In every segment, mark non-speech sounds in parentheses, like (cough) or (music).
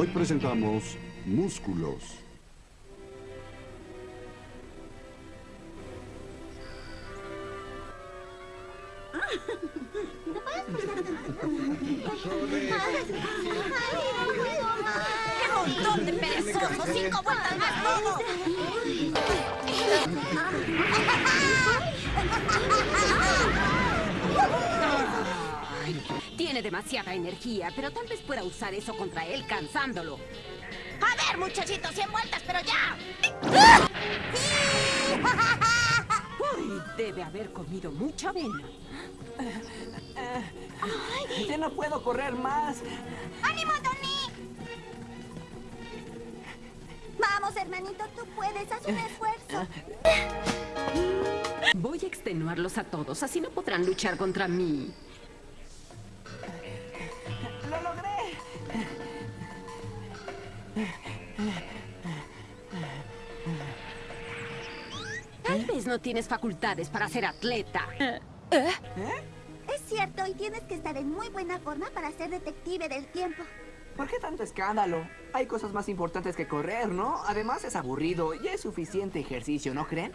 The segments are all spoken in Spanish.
Hoy presentamos Músculos. Demasiada energía, pero tal vez pueda usar eso contra él cansándolo. A ver, muchachitos, 100 vueltas, pero ya. (laughs) Uy, debe haber comido mucha avena. Ya no puedo correr más. ¡Ánimo, Tony! Vamos, hermanito, tú puedes, haz un esfuerzo. (laughs) Voy a extenuarlos a todos, así no podrán luchar contra mí. No tienes facultades para ser atleta. (laughs) Es cierto, y tienes que estar en muy buena forma para ser detective del tiempo. ¿Por qué tanto escándalo? Hay cosas más importantes que correr, ¿no? Además es aburrido y es suficiente ejercicio, ¿no creen?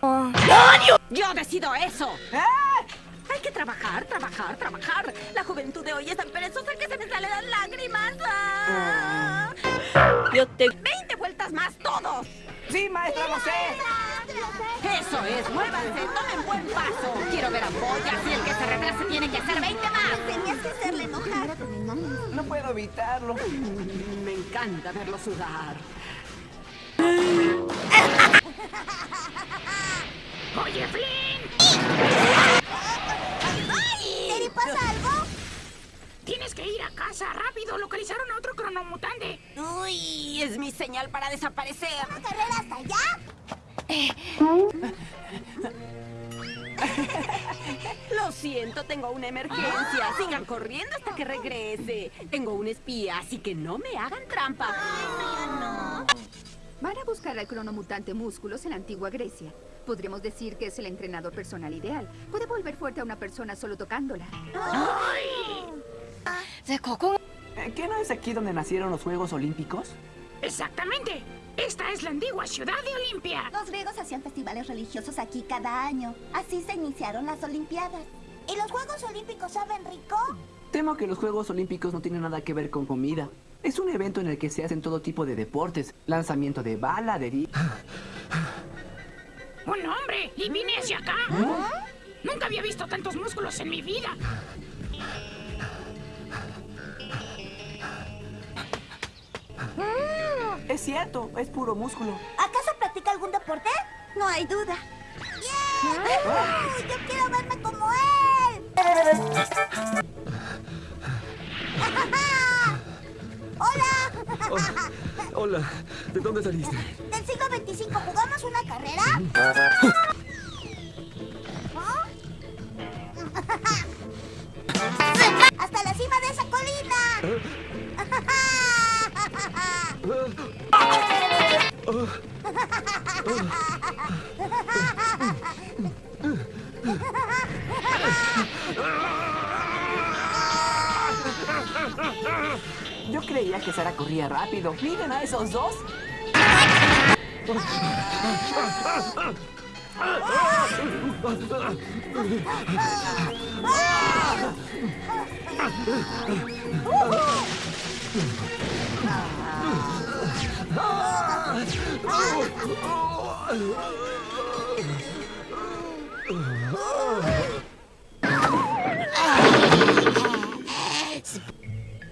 ¡Yo decido eso! ¡Ah! Hay que trabajar, trabajar, trabajar. La juventud de hoy es tan perezosa que se me salen las lágrimas. ¡Ah! Yo te... ¡20 vueltas más todos! ¡Sí, maestra, lo sé! Eso es, muévanse, tomen buen paso. Quiero ver ampollas y el que se retrase tiene que hacer 20 más. Tenías que hacerle enojar. No puedo evitarlo. Me encanta verlo sudar. Oye, Flynn, ¿Terry pasa algo? Tienes que ir a casa rápido. Localizaron a otro cronomutante. Uy, es mi señal para desaparecer. ¿Una carrera hasta allá? (laughs) Lo siento, tengo una emergencia. Sigan corriendo hasta que regrese. Tengo un espía, así que no me hagan trampa. Van a buscar al cronomutante Músculos en la antigua Grecia. Podríamos decir que es el entrenador personal ideal. Puede volver fuerte a una persona solo tocándola. Eh, ¿Qué no es aquí donde nacieron los Juegos Olímpicos? Exactamente. Esta es la antigua ciudad de Olimpia. Los griegos hacían festivales religiosos aquí cada año. Así se iniciaron las Olimpiadas. ¿Y los Juegos Olímpicos saben rico? Temo que los Juegos Olímpicos no tienen nada que ver con comida. Es un evento en el que se hacen todo tipo de deportes. Lanzamiento de bala, de... di- (laughs) Un hombre. Y vine hacia acá. Nunca había visto tantos músculos en mi vida. (laughs) Es cierto, es puro músculo. ¿Acaso practica algún deporte? No hay duda. ¡Yeah! ¡Uy, ¡Yo quiero verme como él! ¡Hola! Hola, ¿de dónde saliste? ¿Del siglo 25 jugamos una carrera? ¿Ah? (laughs) ¡Hasta la cima de esa colina! (laughs) Yo creía que Sara corría rápido. ¡Miren a esos dos!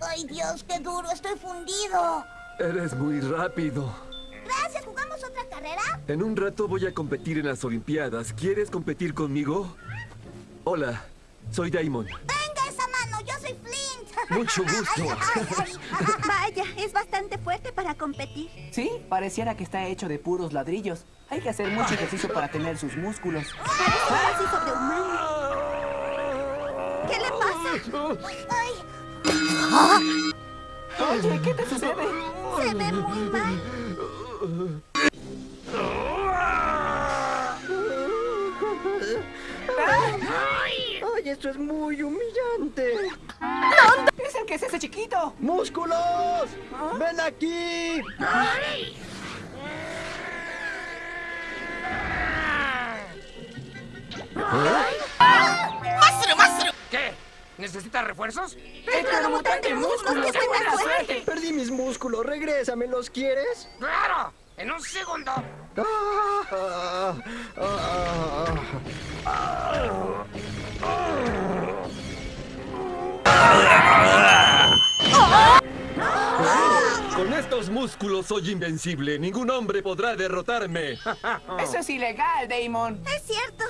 ¡Ay, Dios, qué duro! ¡Estoy fundido! Eres muy rápido. Gracias, ¿jugamos otra carrera? En un rato voy a competir en las Olimpiadas. ¿Quieres competir conmigo? Hola, soy Damon. ¡Venga esa mano! ¡Yo soy Flint! Mucho gusto. Vaya, es bastante fuerte para competir. Sí, pareciera que está hecho de puros ladrillos. Hay que hacer mucho ejercicio para tener sus músculos. Parece casi sobrehumano. ¿Qué le pasa? ¡Ay! Oye, ¿qué te sucede? Se ve muy mal. Ay, esto es muy humillante. ¡Es el que es ese chiquito! ¡Músculos! ¡Ven aquí! ¿Qué? ¿Necesitas refuerzos? ¡Mutante músculos! ¡Qué buena suerte! Perdí mis músculos, regrésame, ¿los quieres? ¡Claro! ¡En un segundo! Ah, ah, ah. Con estos músculos soy invencible. Ningún hombre podrá derrotarme. (laughs) Eso es ilegal, Damon. Es cierto.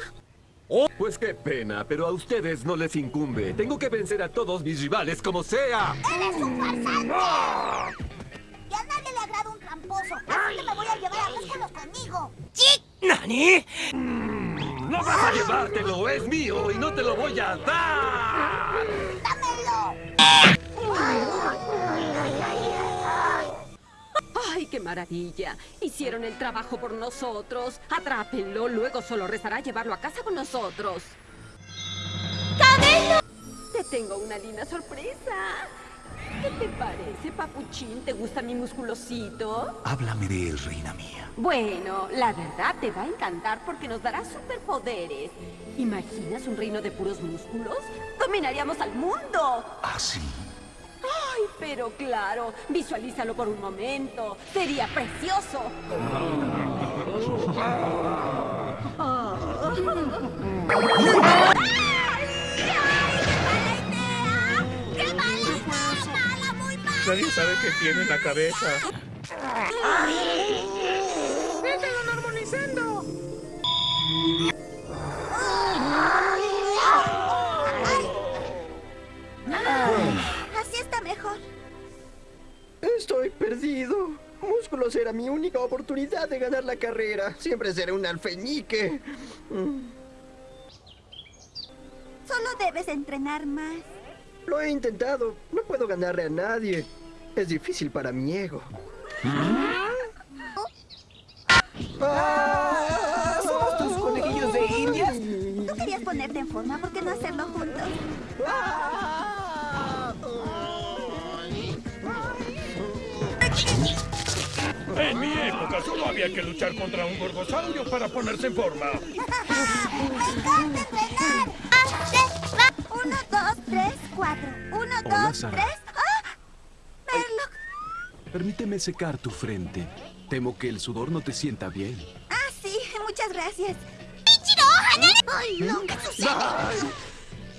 Oh, pues qué pena, pero a ustedes no les incumbe. Tengo que vencer a todos mis rivales como sea. ¡Eres un farsante! Y a nadie le agrada un tramposo. Así que me voy a llevar a músculos conmigo. No vas a llevártelo, es mío y no te lo voy a dar. ¡Ay, qué maravilla! Hicieron el trabajo por nosotros. Atrápenlo, luego solo restará llevarlo a casa con nosotros. ¡Cabello! Te tengo una linda sorpresa. ¿Qué te parece, papuchín? ¿Te gusta mi musculosito? Háblame de él, reina mía. Bueno, la verdad te va a encantar porque nos dará superpoderes. ¿Imaginas un reino de puros músculos? ¡Dominaríamos al mundo! ¿Ah, sí? ¡Ay, pero claro! Visualízalo por un momento. Sería precioso. (laughs) ¡Qué Nadie sabe qué tiene en la cabeza. Así está mejor. Estoy perdido. Músculos era mi única oportunidad de ganar la carrera. Siempre seré un alfeñique. Solo debes entrenar más. Lo he intentado. No puedo ganarle a nadie. Es difícil para mi ego. ¡Ah! ¿Somos tus conejillos de indias? Tú querías ponerte en forma, ¿por qué no hacerlo juntos? En mi época solo había que luchar contra un gorgosaurio para ponerse en forma. (laughs) ¡Me encanta entrenar! Uno, dos, tres, cuatro. Uno, Hola, dos, Sara. tres. ¡Ah! Permíteme secar tu frente. Temo que el sudor no te sienta bien. Ah, sí, muchas gracias. ¡Ichiro! ¡Ay! ¿Qué sucede?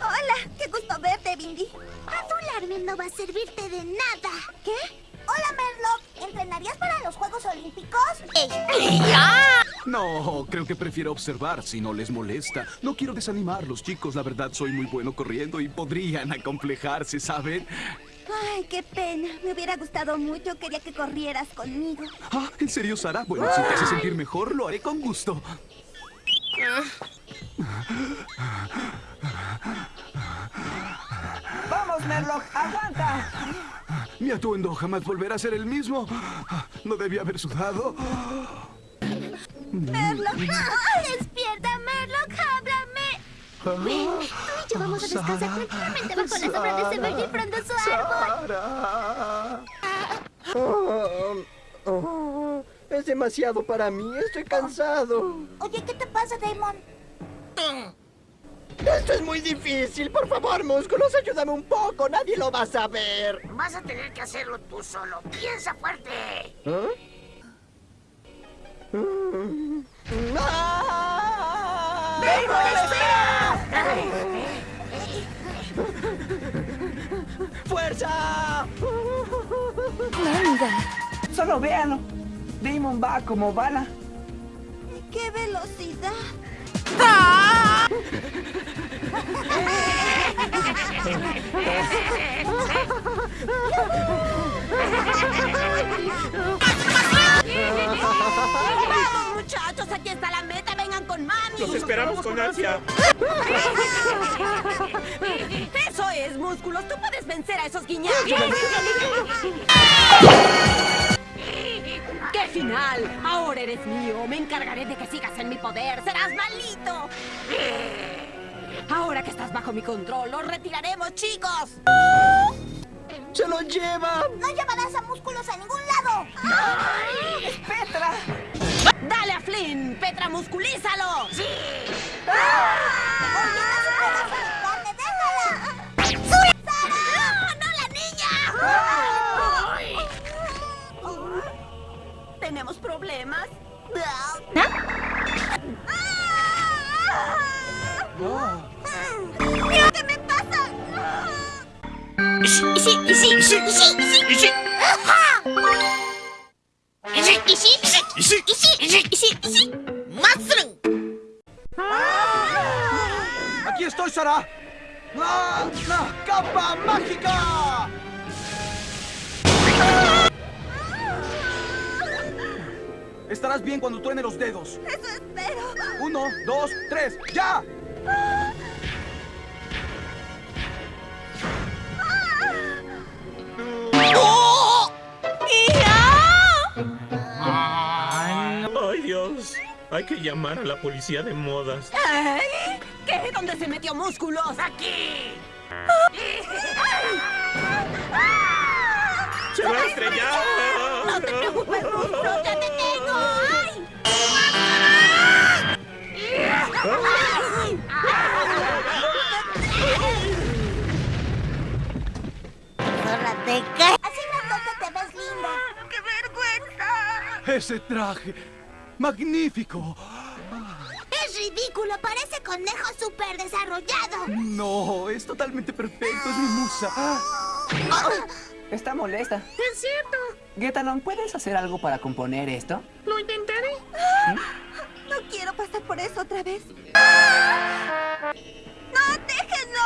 Hola, qué gusto verte, Bindi. Adularme no va a servirte de nada. ¿Qué? Hola, Merlock. ¿Entrenarías para los Juegos Olímpicos? No, creo que prefiero observar si no les molesta. No quiero desanimarlos, chicos. La verdad, soy muy bueno corriendo y podrían acomplejarse, ¿saben? Ay, qué pena. Me hubiera gustado mucho. Quería que corrieras conmigo. Ah, ¿en serio, Sara? Bueno, si te hace sentir mejor, lo haré con gusto. ¡Vamos, Merlock! ¡Aguanta! Mi atuendo jamás volverá a ser el mismo. No debía haber sudado. Merlock. ¡Despierta, Merlock! ¡Háblame! Ven, tú y yo vamos a descansar tranquilamente bajo la sombra de ese verde y frondoso árbol. Sara. Oh, oh, es demasiado para mí. Estoy cansado. Oye, ¿qué te pasa, Damon? Esto es muy difícil. Por favor, músculos, ayúdame un poco. Nadie lo va a saber. Vas a tener que hacerlo tú solo. ¡Piensa fuerte! ¿Ah? ¡Ah! ¡Fuerza! Solo véanlo. Damon va como bala. ¡Qué velocidad! (laughs) ¡Vamos, muchachos! Los esperamos con ansia. (laughs) ¡Eso es, músculos! ¡Tú puedes vencer a esos guiñados! ¡Qué final! Ahora eres mío. Me encargaré de que sigas en mi poder. ¡Serás malito! Ahora que estás bajo mi control, los retiraremos, chicos. ¡Se lo lleva! No llevarás a músculos a ningún lado. ¡Dale a Flynn! ¡Petramusculízalo! ¡Sí! ¡Ah! ¡Sara! ¡No, no la niña! ¿Tenemos problemas? Qué me pasa! sí, sí, sí, sí, sí. sí. ¡Aquí estoy, Sara! ¡Ah! ¡Ah! ¡Capa mágica! Estarás bien cuando truene los dedos. Eso espero. Uno, dos, tres, ¡ya! Dios! Hay que llamar a la policía de modas. Ay, ¿Qué? ¿Dónde se metió músculos? Aquí. ¡Se va a estrellar! No te preocupes, músculos, ya te tengo. ¡Ay! ¡Córrate, ¿qué? Así grandote te ves linda. ¡Qué vergüenza! Ese traje. ¡Magnífico! Es ridículo, parece conejo súper desarrollado. No, es totalmente perfecto, es mi musa. (gasps) Está molesta. Es cierto. Getalon, ¿puedes hacer algo para componer esto? Lo intentaré. No quiero pasar por eso otra vez. (gasps) ¡No, déjenlo!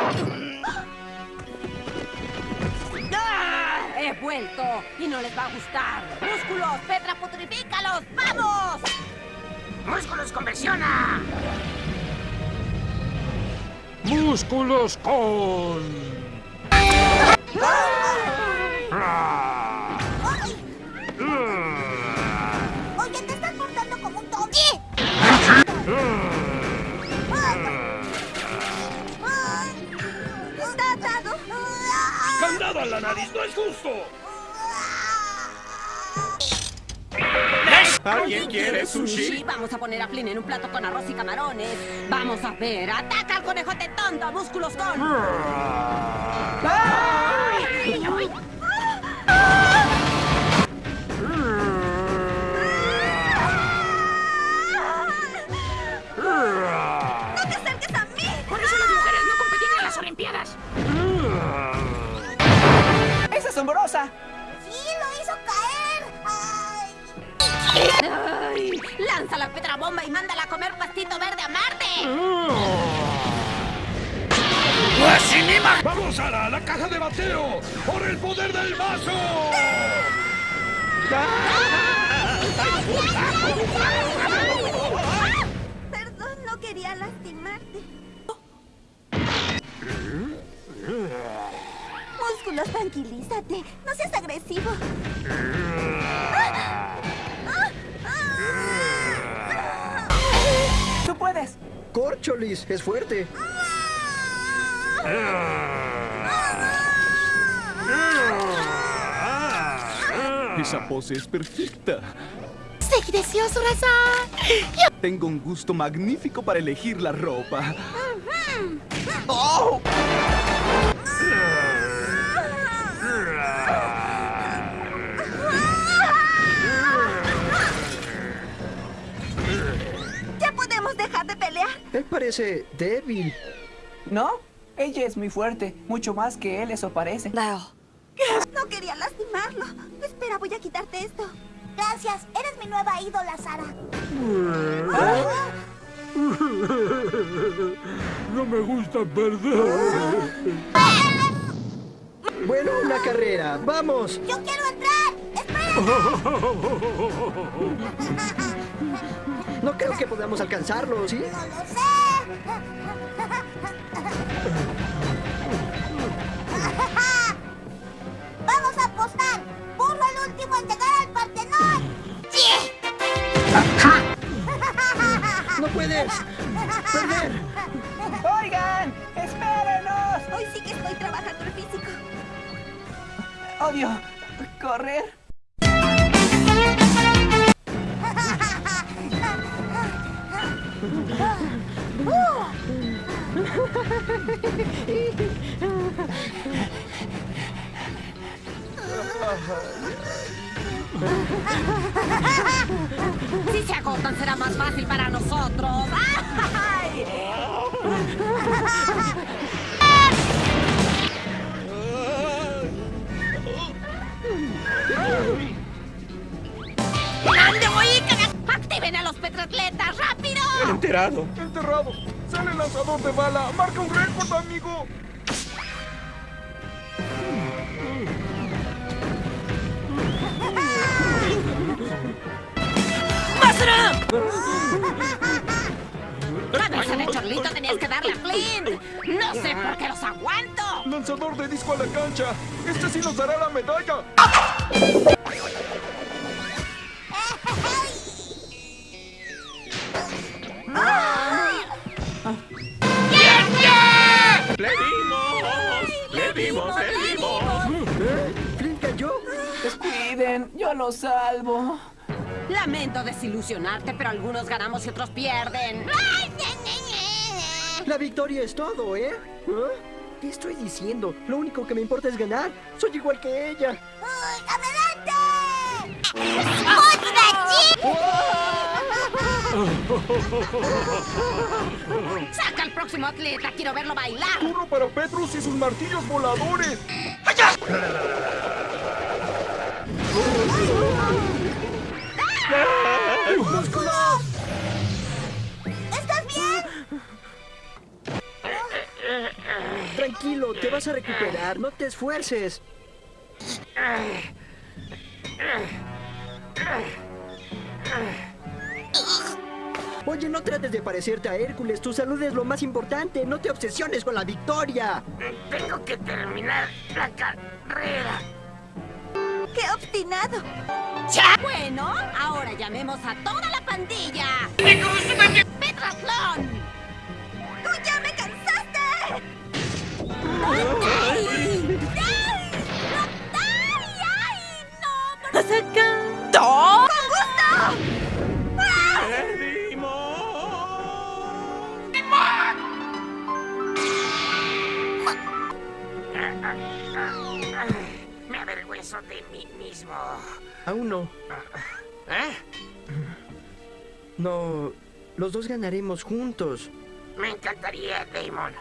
¡Olvídenlo! (gasps) (laughs) Y no les va a gustar. ¡Músculos! ¡Petra, putrifícalos! ¡Vamos! Músculos conversiona. Músculos con... Oye, te estás portando como un tonto. ¡Candado a la nariz! ¡No es justo! ¿Alguien quiere sushi? Vamos a poner a Flynn en un plato con arroz y camarones. Vamos a ver. ¡Ataca al conejote tonto! ¡Músculos con! ¡No ¡Sí, lo hizo caer! ¡Ay! ¡Ay! ¡Lanza la Petra bomba y mándala a comer pastito verde a Marte! ¡Vamos, Sara! ¡A la caja de bateo! ¡Por el poder del vaso! (laughs) Perdón, no quería lastimarte. Músculos, tranquilízate. No seas agresivo. ¡Tú puedes! Corcholis, es fuerte. Esa pose es perfecta. ¡Sí, delicioso, raza! Tengo un gusto magnífico para elegir la ropa. ¿Ya parece débil. ¿No? Ella es muy fuerte, mucho más que él, eso parece. No quería lastimarlo. Espera, voy a quitarte esto. Gracias, eres mi nueva ídola, Sara. (laughs) No me gusta perder. (laughs) Bueno, una carrera. ¡Vamos! ¡Yo quiero entrar! ¡Espera! (laughs) No creo que podamos alcanzarlo, ¿sí? ¡No lo sé! ¡Vamos a apostar! ¡Burro el último en llegar al Partenón! ¡Sí! (laughs) ¡No puedes! ¡Perder! ¡Oigan! ¡Espérenos! Hoy sí que estoy trabajando el físico. Odio correr. Si se agotan será más fácil para nosotros. ¡Ay! ¡Activen a los petratletas! ¡Rápido! Enterado. Enterrado. Sale el lanzador de bala. Marca un récord, amigo. ¡Basura! Cabeza de chorlito tenías que darle a Flynn. No sé por qué los aguanto. Lanzador de disco a la cancha. Este sí nos dará la medalla. Dimos! ¿Eh? ¿Flynn cayó? Descuiden, yo lo salvo. Lamento desilusionarte, pero algunos ganamos y otros pierden. La victoria es todo, ¿eh? ¿Ah? ¿Qué estoy diciendo? Lo único que me importa es ganar. Soy igual que ella. ¡Adelante! ¡Otra ¡Saca al próximo atleta! ¡Quiero verlo bailar! Turno para Petrus y sus martillos voladores. ¿Estás bien? Tranquilo, te vas a recuperar. No te esfuerces. Oye, no trates de parecerte a Hércules. Tu salud es lo más importante. No te obsesiones con la victoria. Tengo que terminar la carrera. ¡Qué obstinado! Bueno, ahora llamemos a toda la pandilla. ¡Petratlón! ¡Tú ya me cansaste! ¡Ay! ¡Ay, no! por- Me avergüenzo de mí mismo. Aún no. ¿Eh? No. Los dos ganaremos juntos. Me encantaría, Damon.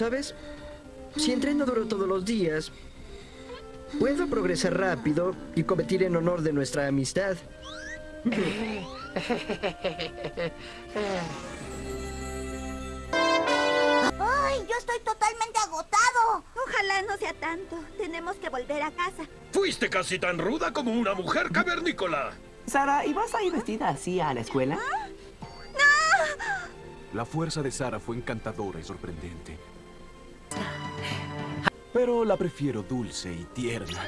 ¿Sabes? Si entreno duro todos los días, puedo progresar rápido y competir en honor de nuestra amistad. ¡Ay, yo estoy totalmente agotado! Ojalá no sea tanto. Tenemos que volver a casa. Fuiste casi tan ruda como una mujer cavernícola. Sara, ¿y vas a ir vestida así a la escuela? La fuerza de Sara fue encantadora y sorprendente. Pero la prefiero dulce y tierna.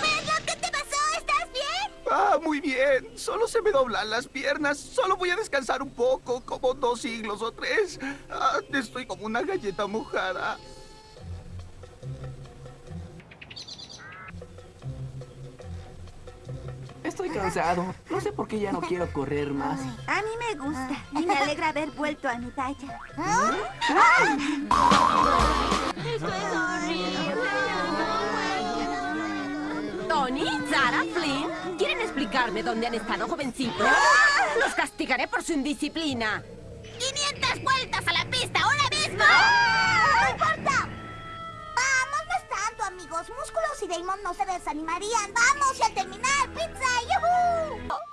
¿Pedro, qué te pasó? ¿Estás bien? Ah, muy bien. Solo se me doblan las piernas. Solo voy a descansar un poco, como dos siglos o tres. Ah, estoy como una galleta mojada. Estoy cansado. No sé por qué ya no quiero correr más. A mí me gusta y me alegra haber vuelto a mi talla. Tony, Sara, Flynn, ¿quieren explicarme dónde han estado, jovencitos? Los castigaré por su indisciplina. 500 vueltas a la pista No se desanimarían. Vamos, y al terminar, pizza, ¡yujú!